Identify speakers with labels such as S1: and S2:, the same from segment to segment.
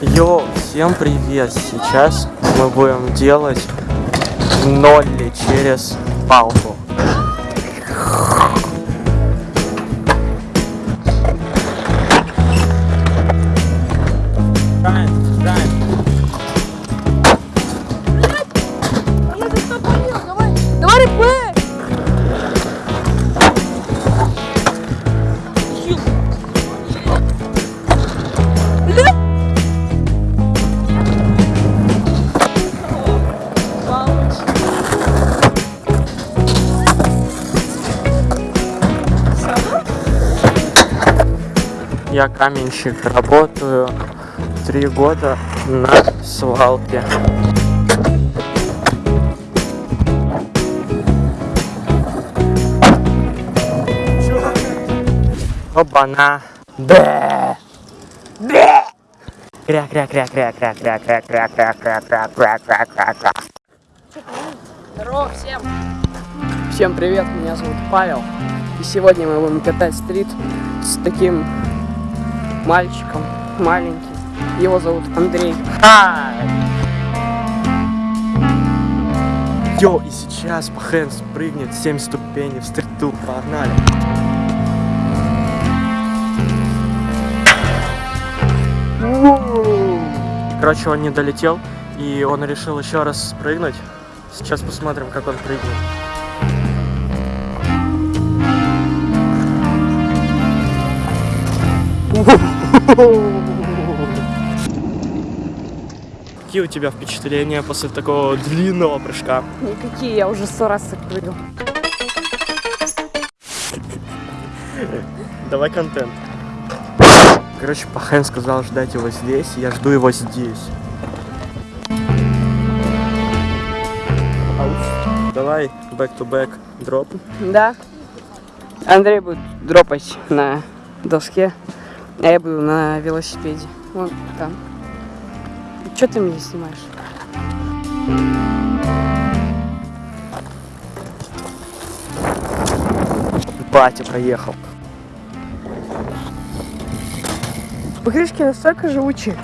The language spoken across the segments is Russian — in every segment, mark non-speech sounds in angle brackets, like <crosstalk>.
S1: Йоу, всем привет! Сейчас мы будем делать нолли через палку. Я каменщик, работаю три года на свалке. Оба-на. Бэ! Бэ! Кря кря кря кря кря кря кря кря кря кря кря кря кря кря кря
S2: Здорово всем! Всем привет, меня зовут Павел. И сегодня мы будем катать стрит с таким мальчиком, маленьким. Его зовут Андрей.
S1: Йо, и сейчас Пхэн спрыгнет 7 ступеней в стриту. Погнали! Короче, он не долетел, и он решил еще раз спрыгнуть. Сейчас посмотрим, как он прыгнет. Какие у тебя впечатления после такого длинного прыжка?
S2: Никакие, я уже сто раз так прыгал.
S1: Давай контент. Короче, Пахэн сказал ждать его здесь, и я жду его здесь. Давай back-to-back дроп.
S2: Да. Андрей будет дропать на доске, а я буду на велосипеде. Вон там. Че ты меня снимаешь?
S1: Батя проехал.
S2: Покрышки настолько живучие.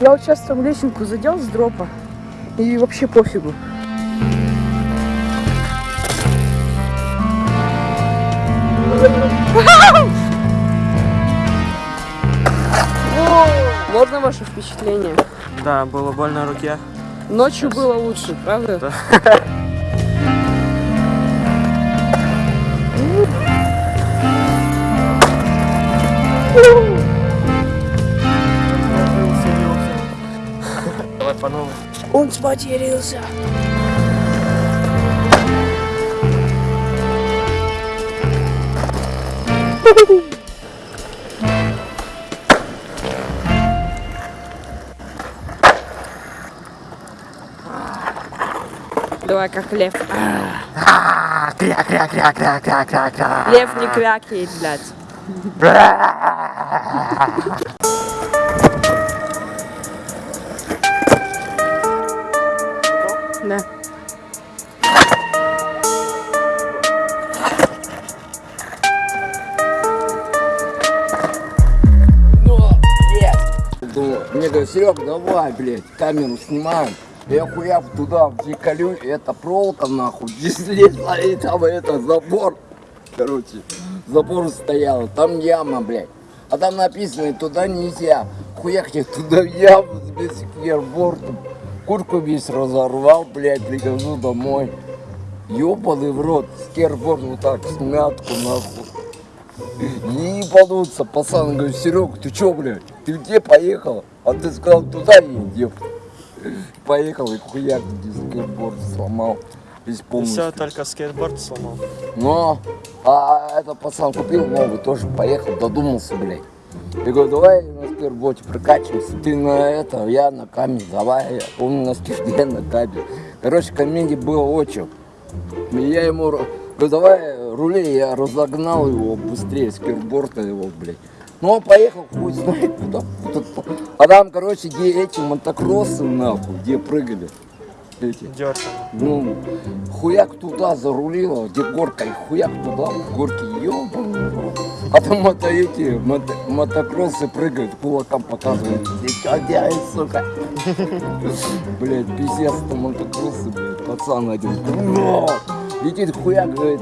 S2: Я вот сейчас там лесенку задел с дропа. И вообще пофигу. Можно ваше впечатление?
S1: Да, было больно руке.
S2: Ночью было лучше, правда?
S1: Да. <laughs>
S2: Он спотерился. Давай как лев. Лев не крякает, блядь.
S3: Мне говорят, Серег, давай, блядь, камеру снимаем. Я хуяк туда, колю, это проволока нахуй, здесь лезла, и там это, забор. Короче, забор стоял, там яма, блядь. А там написано, туда нельзя. Хуяк я туда в яму с бисквербортом. Куртку весь разорвал, блядь, прихожу домой. Ёбаный в рот, скерборд вот так, смятку нахуй. Не ебануться, пацан, говорю, Серег, ты чё, блядь, ты где поехал? А ты сказал, туда едем. Поехал и хуяк скейтборд сломал. Весь полностью.
S1: все, только скейтборд сломал.
S3: Но, а этот пацан купил новый, тоже поехал, додумался, блядь. Я говорю, давай на скейтборде прокачиваемся, ты на это, я на камень, давай, помню на скейте, на камень. Короче, комедий было очень. И я ему говорю, давай рули, я разогнал его быстрее, скейтборда его, блядь. Ну он поехал, хуй знает куда. А там, короче, где эти мотокроссы, нахуй, где прыгали. Эти. Ну, хуяк туда зарулила, где горка, и хуяк туда, в горке, ёбаный. А там это эти мото- мотокроссы прыгают, кулаком показывают. Делаешь, сука? <laughs> Блять, пиздец, там мотокроссы, блядь, пацан один. Летит хуяк, говорит,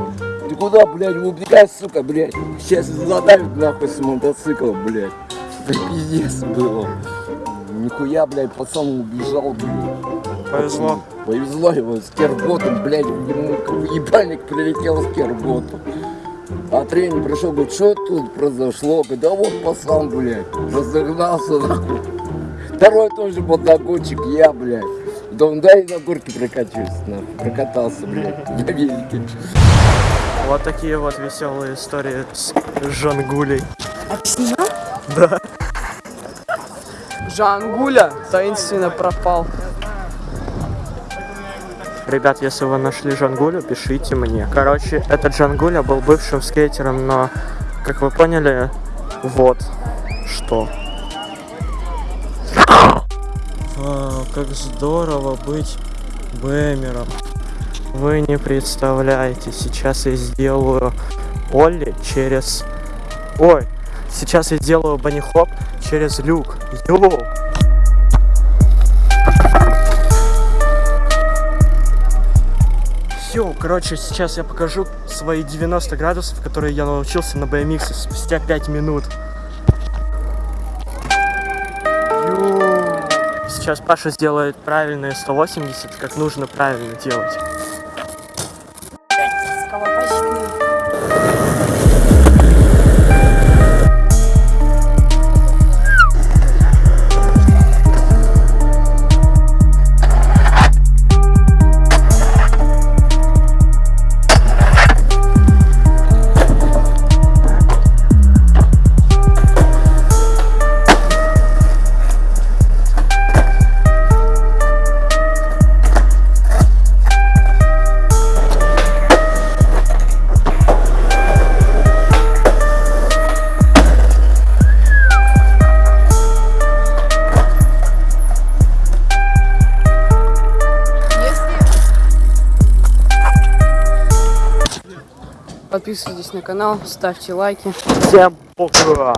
S3: ты куда, блядь, убегай, сука, блядь. Сейчас задавит нахуй с мотоцикла, блядь. Это пиздец было. Нихуя, блядь, пацан убежал, блядь.
S1: Повезло.
S3: Повезло его с керботом, блядь, ему ебальник прилетел с керботом. А тренер пришел, говорит, что тут произошло? Говорит, да вот пацан, блядь, разогнался нахуй. Второй тоже мотогонщик, я, блядь. Да он дай на горке прокачусь, нахуй, прокатался, блядь, на велике.
S1: Вот такие вот веселые истории с Жангулей.
S2: Жангуля таинственно пропал.
S1: Ребят, если вы нашли Жангулю, пишите мне. Короче, этот Жангуля был бывшим скейтером, но, как вы поняли, вот что. Вау, как здорово быть бэмером. Вы не представляете, сейчас я сделаю Олли через... Ой, сейчас я сделаю банихоп через люк. Йоу! Йоу, короче, сейчас я покажу свои 90 градусов, которые я научился на BMX спустя 5 минут. Сейчас Паша сделает правильные 180, как нужно правильно делать.
S2: Подписывайтесь на канал, ставьте лайки.
S1: Всем пока!